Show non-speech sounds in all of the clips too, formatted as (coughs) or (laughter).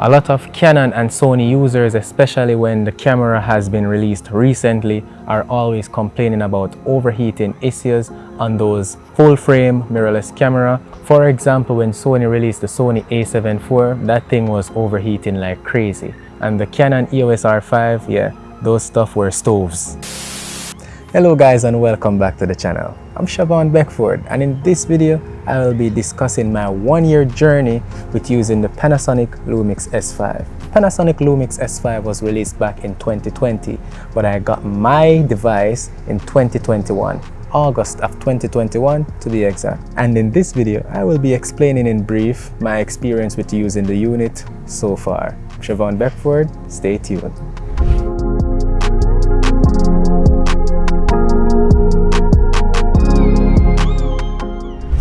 A lot of Canon and Sony users, especially when the camera has been released recently, are always complaining about overheating issues on those full-frame mirrorless camera. For example, when Sony released the Sony a7 IV, that thing was overheating like crazy. And the Canon EOS R5, yeah, those stuff were stoves. Hello guys and welcome back to the channel. I'm Siobhan Beckford and in this video I will be discussing my one year journey with using the Panasonic Lumix S5. Panasonic Lumix S5 was released back in 2020 but I got my device in 2021. August of 2021 to be exact. And in this video, I will be explaining in brief my experience with using the unit so far. Siobhan Beckford, stay tuned.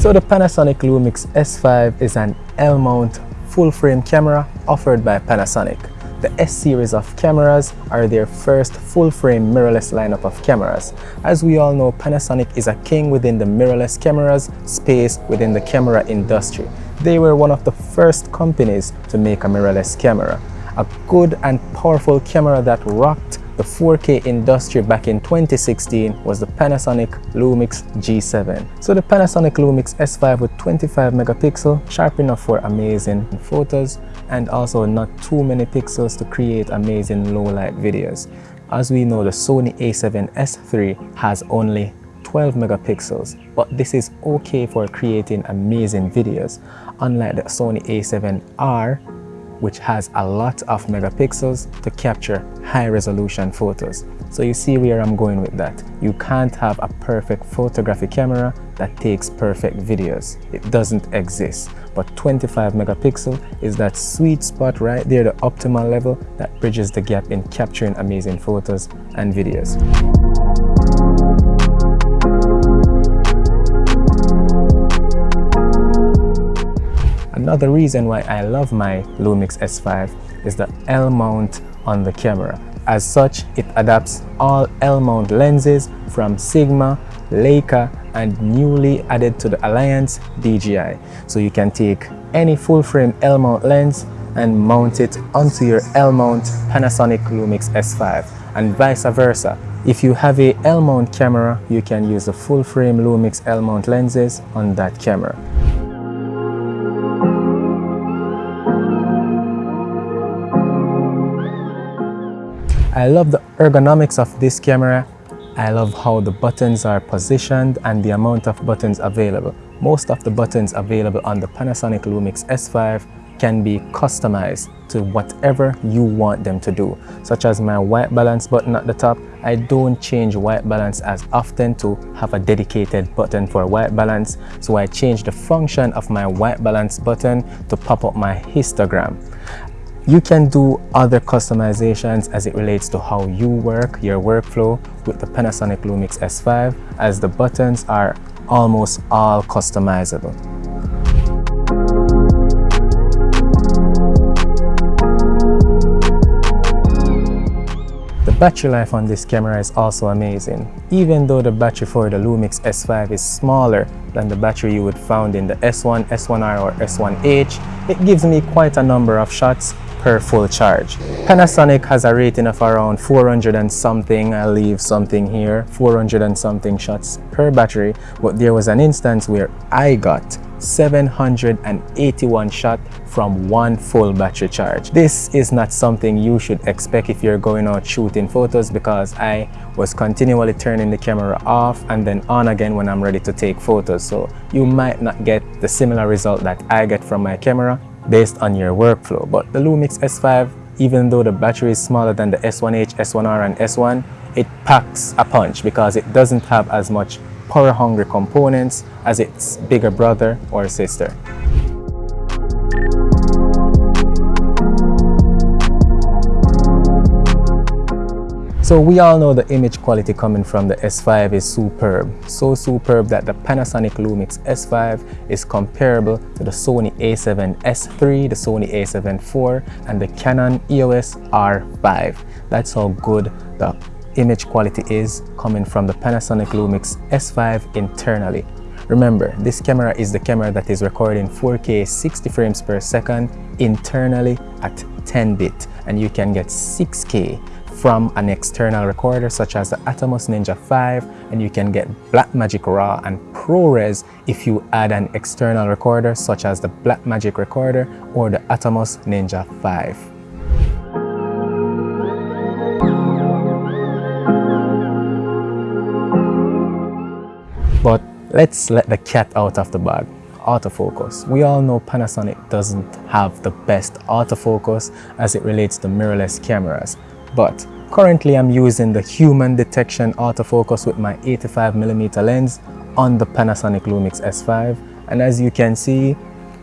So the Panasonic Lumix S5 is an L-mount full-frame camera offered by Panasonic. The S-series of cameras are their first full-frame mirrorless lineup of cameras. As we all know, Panasonic is a king within the mirrorless cameras space within the camera industry. They were one of the first companies to make a mirrorless camera. A good and powerful camera that rocked the 4K industry back in 2016 was the Panasonic Lumix G7. So the Panasonic Lumix S5 with 25 megapixel, sharp enough for amazing photos and also not too many pixels to create amazing low light videos. As we know the Sony a7S III has only 12 megapixels but this is okay for creating amazing videos unlike the Sony a7R which has a lot of megapixels to capture high resolution photos. So you see where I'm going with that. You can't have a perfect photography camera that takes perfect videos. It doesn't exist. But 25 megapixel is that sweet spot right there, the optimal level that bridges the gap in capturing amazing photos and videos. Another reason why I love my Lumix S5 is the L mount on the camera. As such, it adapts all L mount lenses from Sigma, Leica and newly added to the Alliance DJI. So you can take any full frame L mount lens and mount it onto your L mount Panasonic Lumix S5 and vice versa. If you have a L mount camera, you can use the full frame Lumix L mount lenses on that camera. I love the ergonomics of this camera. I love how the buttons are positioned and the amount of buttons available. Most of the buttons available on the Panasonic Lumix S5 can be customized to whatever you want them to do. Such as my white balance button at the top, I don't change white balance as often to have a dedicated button for white balance. So I change the function of my white balance button to pop up my histogram. You can do other customizations as it relates to how you work, your workflow with the Panasonic Lumix S5 as the buttons are almost all customizable. The battery life on this camera is also amazing. Even though the battery for the Lumix S5 is smaller than the battery you would find in the S1, S1R or S1H, it gives me quite a number of shots per full charge. Panasonic has a rating of around 400 and something, I'll leave something here, 400 and something shots per battery, but there was an instance where I got 781 shot from one full battery charge. This is not something you should expect if you're going out shooting photos because I was continually turning the camera off and then on again when I'm ready to take photos. So you might not get the similar result that I get from my camera based on your workflow. But the Lumix S5, even though the battery is smaller than the S1H, S1R and S1, it packs a punch because it doesn't have as much power-hungry components as its bigger brother or sister. So we all know the image quality coming from the S5 is superb. So superb that the Panasonic Lumix S5 is comparable to the Sony a7S III, the Sony a7 IV, and the Canon EOS R5. That's how good the image quality is coming from the Panasonic Lumix S5 internally. Remember, this camera is the camera that is recording 4K 60 frames per second internally at 10 bit and you can get 6K from an external recorder such as the Atomos Ninja 5 and you can get Blackmagic RAW and ProRes if you add an external recorder such as the Blackmagic recorder or the Atomos Ninja 5. But let's let the cat out of the bag autofocus. We all know Panasonic doesn't have the best autofocus as it relates to mirrorless cameras, but Currently I'm using the human detection autofocus with my 85mm lens on the Panasonic Lumix S5 and as you can see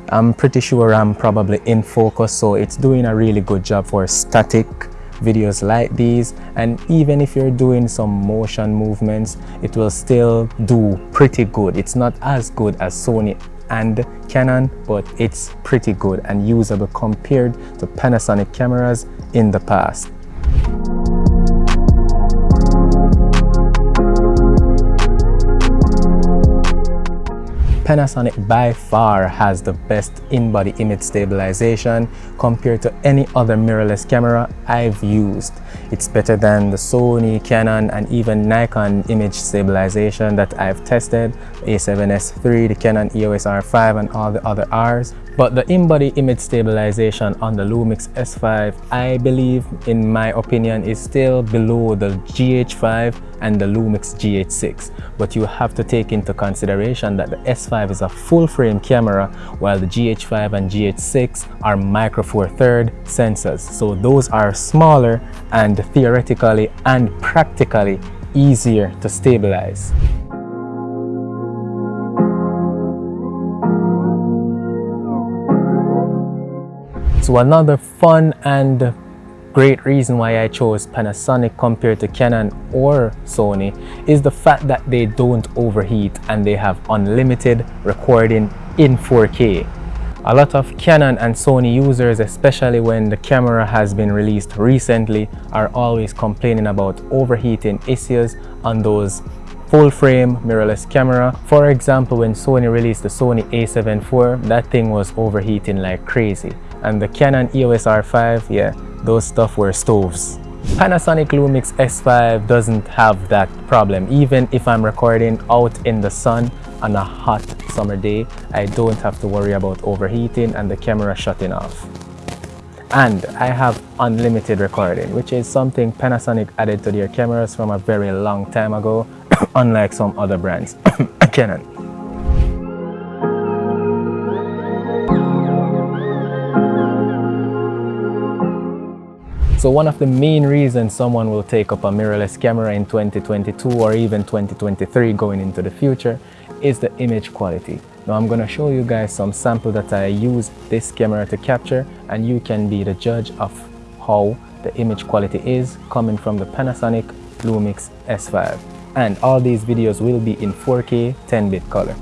I'm pretty sure I'm probably in focus so it's doing a really good job for static videos like these. And even if you're doing some motion movements it will still do pretty good. It's not as good as Sony and Canon but it's pretty good and usable compared to Panasonic cameras in the past Panasonic by far has the best in-body image stabilization compared to any other mirrorless camera I've used. It's better than the Sony, Canon and even Nikon image stabilization that I've tested, A7S III, the Canon EOS R5 and all the other Rs. But the in-body image stabilization on the Lumix S5, I believe, in my opinion, is still below the GH5 and the Lumix GH6. But you have to take into consideration that the S5 is a full-frame camera while the GH5 and GH6 are micro four third sensors. So those are smaller and theoretically and practically easier to stabilize. So another fun and great reason why I chose Panasonic compared to Canon or Sony is the fact that they don't overheat and they have unlimited recording in 4K. A lot of Canon and Sony users, especially when the camera has been released recently, are always complaining about overheating issues on those full frame mirrorless camera. For example, when Sony released the Sony a7 IV, that thing was overheating like crazy and the Canon EOS R5, yeah, those stuff were stoves. Panasonic Lumix S5 doesn't have that problem. Even if I'm recording out in the sun on a hot summer day, I don't have to worry about overheating and the camera shutting off. And I have unlimited recording, which is something Panasonic added to their cameras from a very long time ago, (coughs) unlike some other brands. (coughs) Canon. So one of the main reasons someone will take up a mirrorless camera in 2022 or even 2023 going into the future is the image quality. Now I'm to show you guys some sample that I use this camera to capture and you can be the judge of how the image quality is coming from the Panasonic Lumix S5. And all these videos will be in 4K 10-bit color.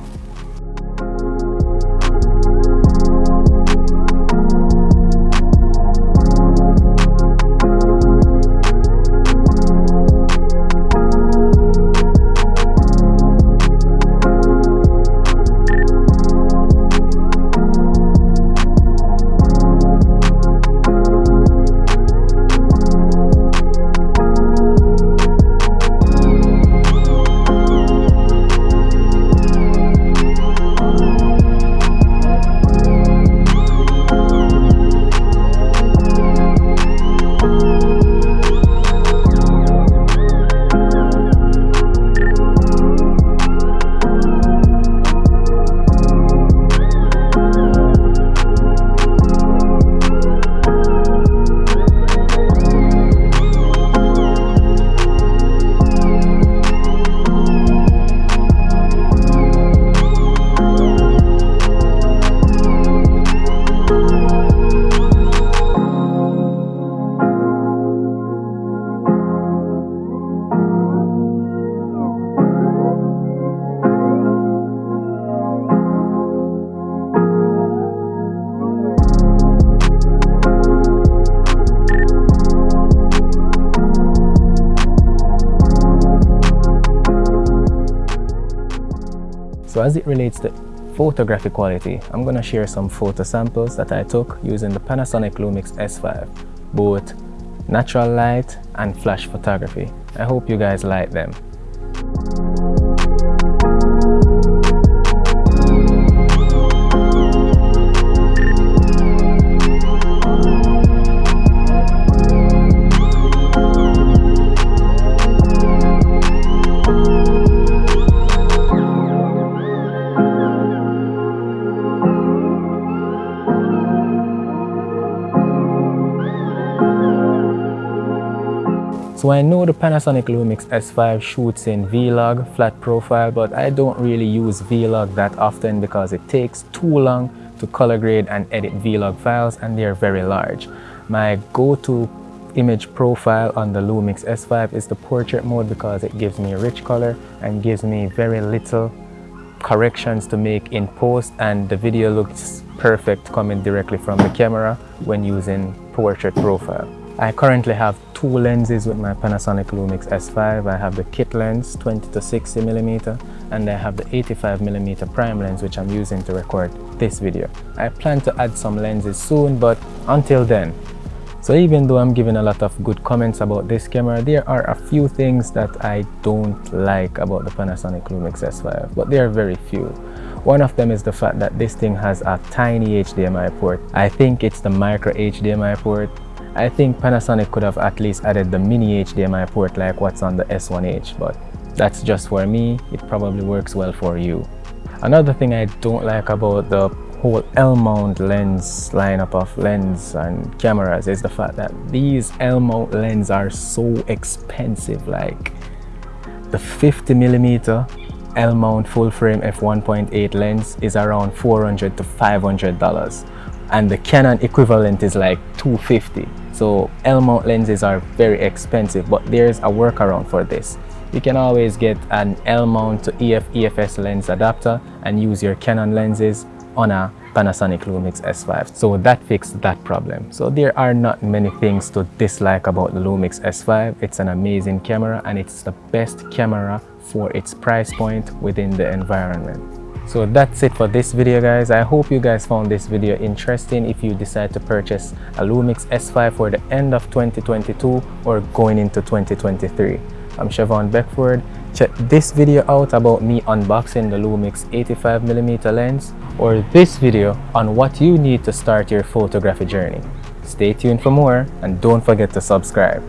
So as it relates to photographic quality, I'm gonna share some photo samples that I took using the Panasonic Lumix S5, both natural light and flash photography. I hope you guys like them. So I know the Panasonic Lumix S5 shoots in V-Log, flat profile, but I don't really use V-Log that often because it takes too long to color grade and edit V-Log files and they're very large. My go-to image profile on the Lumix S5 is the portrait mode because it gives me a rich color and gives me very little corrections to make in post and the video looks perfect coming directly from the camera when using portrait profile. I currently have two lenses with my Panasonic Lumix S5. I have the kit lens 20 to 60 millimeter and I have the 85 millimeter prime lens which I'm using to record this video. I plan to add some lenses soon but until then so even though I'm giving a lot of good comments about this camera, there are a few things that I don't like about the Panasonic Lumix S5, but they are very few. One of them is the fact that this thing has a tiny HDMI port. I think it's the micro HDMI port I think Panasonic could have at least added the mini HDMI port like what's on the S1H, but that's just for me. It probably works well for you. Another thing I don't like about the whole L-mount lens lineup of lens and cameras is the fact that these L-mount lenses are so expensive. Like the 50 millimeter L-mount full frame f1.8 lens is around 400 to 500 dollars and the Canon equivalent is like 250 so L-mount lenses are very expensive, but there's a workaround for this. You can always get an L-mount to EF EFS lens adapter and use your Canon lenses on a Panasonic Lumix S5. So that fixed that problem. So there are not many things to dislike about the Lumix S5. It's an amazing camera and it's the best camera for its price point within the environment. So that's it for this video guys. I hope you guys found this video interesting if you decide to purchase a Lumix S5 for the end of 2022 or going into 2023. I'm Chevon Beckford. Check this video out about me unboxing the Lumix 85mm lens or this video on what you need to start your photography journey. Stay tuned for more and don't forget to subscribe.